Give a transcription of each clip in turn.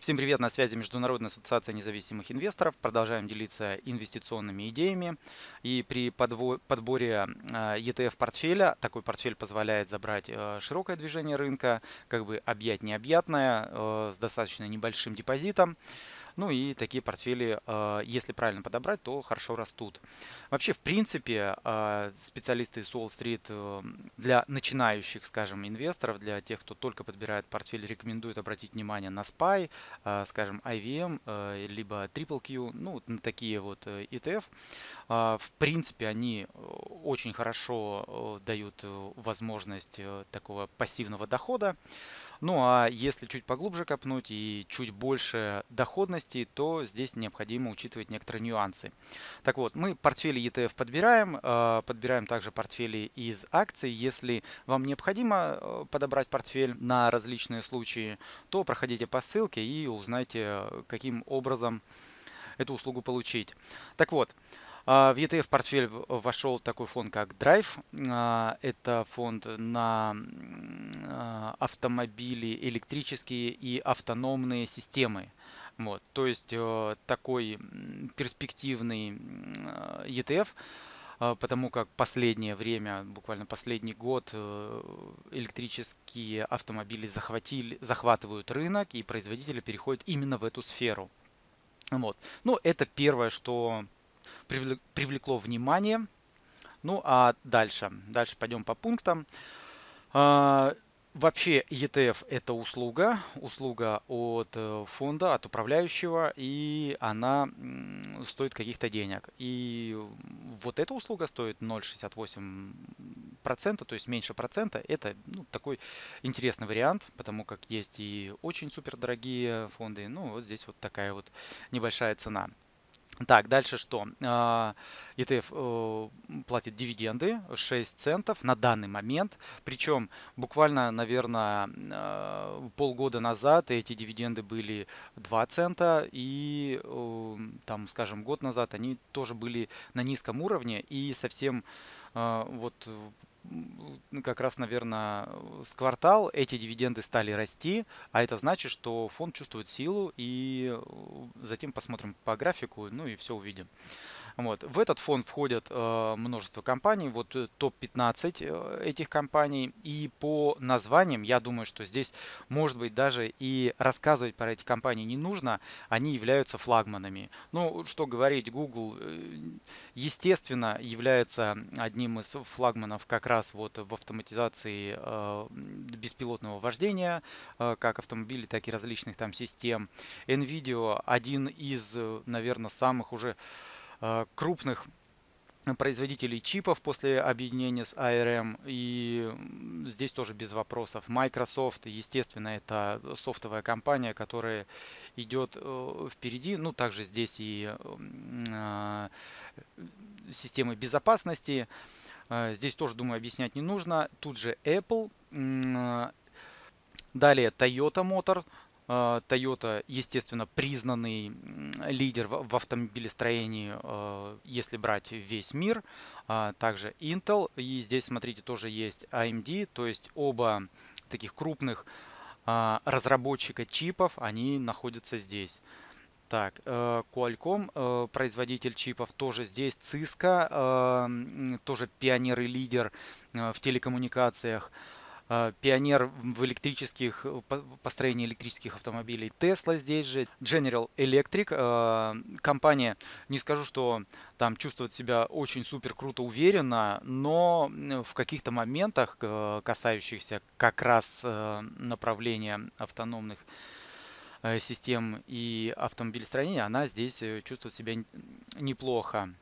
Всем привет, на связи Международная ассоциация независимых инвесторов. Продолжаем делиться инвестиционными идеями. И при подборе ETF портфеля, такой портфель позволяет забрать э, широкое движение рынка, как бы объять необъятное, э, с достаточно небольшим депозитом. Ну и такие портфели, а, если правильно подобрать, то хорошо растут. Вообще, в принципе, а, специалисты из Уолл-стрит э, для начинающих, скажем, инвесторов, для тех, кто только подбирает портфель, рекомендуют обратить внимание на SPY, а, скажем, IVM, э, либо Triple Q, ну, на такие вот э, ETF. В принципе, они очень хорошо дают возможность такого пассивного дохода. Ну а если чуть поглубже копнуть и чуть больше доходности, то здесь необходимо учитывать некоторые нюансы. Так вот, мы портфели ETF подбираем, э, подбираем также портфели из акций. Если вам необходимо э, подобрать портфель на различные случаи, то проходите по ссылке и узнайте, каким образом эту услугу получить. Так вот, а, в ETF портфель вошел такой фонд, как Drive. А, это фонд на а, автомобили электрические и автономные системы. Вот, то есть э, такой перспективный ETF, потому как последнее время, буквально последний год, э, электрические автомобили захватили, захватывают рынок, и производители переходят именно в эту сферу. Вот. Ну, это первое, что привлекло внимание. Ну а дальше, дальше пойдем по пунктам. А, вообще ETF это услуга, услуга от э, фонда, от управляющего, и она стоит каких-то денег. И вот эта услуга стоит 0,68%, то есть меньше процента. Это ну, такой интересный вариант, потому как есть и очень супер дорогие фонды. Ну вот здесь вот такая вот небольшая цена. Так, дальше что? А, ETF платит дивиденды 6 центов на данный момент. Причем буквально, наверное, а, полгода назад эти дивиденды были 2 цента. И там, скажем, год назад они тоже были на низком уровне. И совсем а, вот как раз, наверное, с квартал эти дивиденды стали расти, а это значит, что фонд чувствует силу, и затем посмотрим по графику, ну и все увидим. Вот. В этот фонд входят э, множество компаний, вот э, топ-15 э, этих компаний. И по названиям, я думаю, что здесь, может быть, даже и рассказывать про эти компании не нужно. Они являются флагманами. Ну, что говорить, Google, э, естественно, является одним из флагманов как раз вот в автоматизации э, беспилотного вождения, э, как автомобилей, так и различных там систем. NVIDIA один из, наверное, самых уже крупных производителей чипов после объединения с ARM. И здесь тоже без вопросов. Microsoft, естественно, это софтовая компания, которая идет э, впереди. Ну, также здесь и э, системы безопасности. Здесь тоже, думаю, объяснять не нужно. Тут же Apple. Далее Toyota Motor, а, Toyota, естественно, признанный лидер в автомобилестроении, а, если брать весь мир. А, также Intel. И здесь, смотрите, тоже есть AMD. То есть оба таких крупных разработчика чипов, они находятся здесь. Так, э, Qualcomm, э, производитель чипов, тоже здесь. Cisco, тоже пионер и лидер э, в телекоммуникациях. А, пионер в электрических, построении электрических автомобилей Tesla здесь же, General Electric, а, компания, не скажу, что там чувствует себя очень супер круто, уверенно, но в каких-то моментах, касающихся как раз э, направления автономных э, систем и автомобилестроения, она здесь э, чувствует себя неплохо.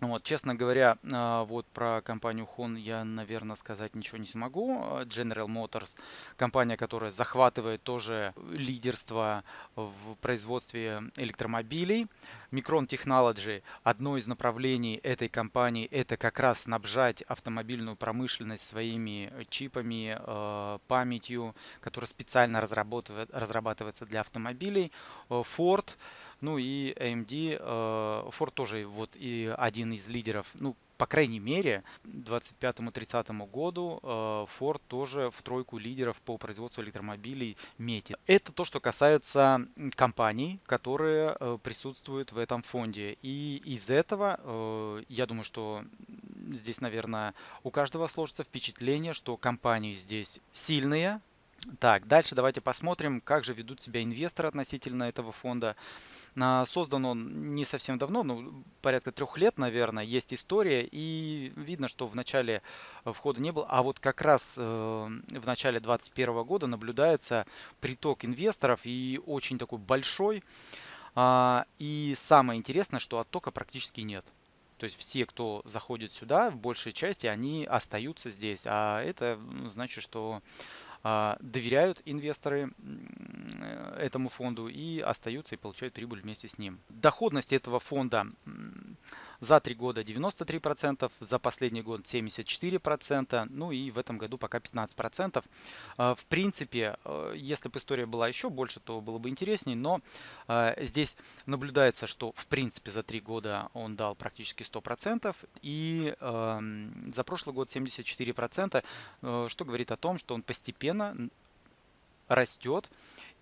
Вот, честно говоря, а, вот про компанию Hon я, наверное, сказать ничего не смогу. General Motors, компания, которая захватывает тоже лидерство в производстве электромобилей. Micron Technology, одно из направлений этой компании, это как раз снабжать автомобильную промышленность своими чипами, а, памятью, которая специально разрабатывается для автомобилей. Ford, ну и AMD, э, Ford тоже вот и один из лидеров, ну по крайней мере, к 2025-2030 году э, Ford тоже в тройку лидеров по производству электромобилей метит. Это то, что касается компаний, которые э, присутствуют в этом фонде. И из этого, я думаю, что здесь, наверное, у каждого сложится впечатление, что компании здесь сильные, так, дальше давайте посмотрим, как же ведут себя инвесторы относительно этого фонда. А, создан он не совсем давно, ну, порядка трех лет, наверное, есть история, и видно, что в начале входа не было, а вот как раз э, в начале 2021 года наблюдается приток инвесторов, и очень такой большой. А, и самое интересное, что оттока практически нет. То есть все, кто заходит сюда, в большей части, они остаются здесь. А это значит, что доверяют инвесторы э, этому фонду и остаются и получают прибыль вместе с ним. Доходность этого фонда за три года 93%, за последний год 74%, ну и в этом году пока 15%. А, в принципе, э, если бы история была еще больше, то было бы интереснее, но а, здесь наблюдается, что в принципе за три года он дал практически 100% и за прошлый год 74%, э, что говорит о том, что он постепенно растет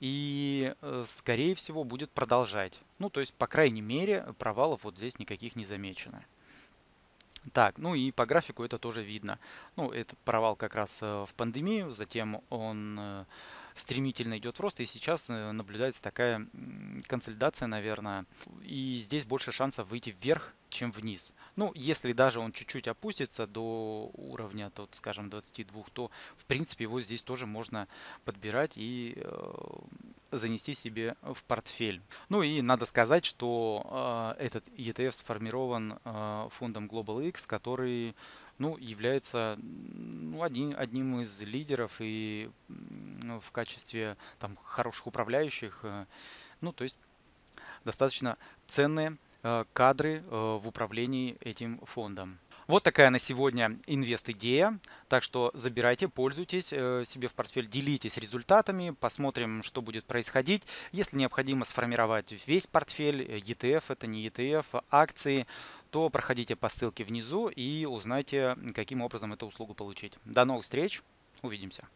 и, э, скорее всего, будет продолжать. Ну, то есть, по крайней мере, провалов вот здесь никаких не замечено. Так, ну и по графику это тоже видно. Ну, этот провал как раз э, в пандемию, затем он э, стремительно идет в рост, и сейчас наблюдается такая консолидация, наверное, и здесь больше шансов выйти вверх, чем вниз. Ну, если даже он чуть-чуть опустится до уровня, тут, скажем, 22, то, в принципе, его здесь тоже можно подбирать и э, занести себе в портфель. Ну и надо сказать, что э, этот ETF сформирован э, фондом Global X, который ну, является ну, один, одним из лидеров и ну, в качестве там, хороших управляющих. Э, ну, то есть достаточно ценные Э, кадры э, в управлении этим фондом. Вот такая на сегодня инвест-идея. Так что забирайте, пользуйтесь себе в портфель, делитесь результатами, посмотрим, что будет происходить. Если необходимо сформировать весь портфель, ETF, это не ETF, акции, то проходите по ссылке внизу и узнайте, каким образом эту услугу получить. До новых встреч, увидимся.